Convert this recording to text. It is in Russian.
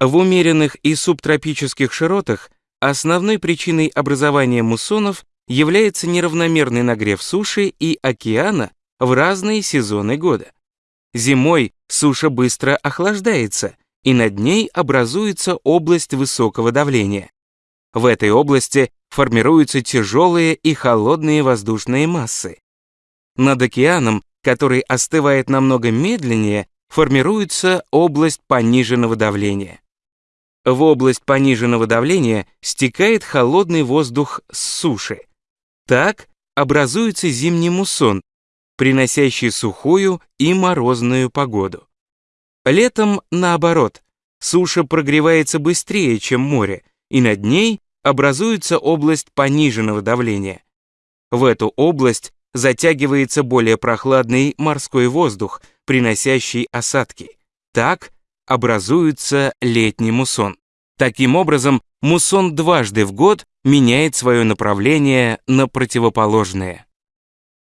В умеренных и субтропических широтах основной причиной образования муссонов является неравномерный нагрев суши и океана в разные сезоны года. Зимой суша быстро охлаждается, и над ней образуется область высокого давления. В этой области формируются тяжелые и холодные воздушные массы. Над океаном, который остывает намного медленнее, формируется область пониженного давления. В область пониженного давления стекает холодный воздух с суши. Так образуется зимний муссон, приносящий сухую и морозную погоду. Летом, наоборот, суша прогревается быстрее, чем море, и над ней образуется область пониженного давления. В эту область затягивается более прохладный морской воздух, приносящий осадки. Так образуется летний муссон. Таким образом, муссон дважды в год меняет свое направление на противоположное.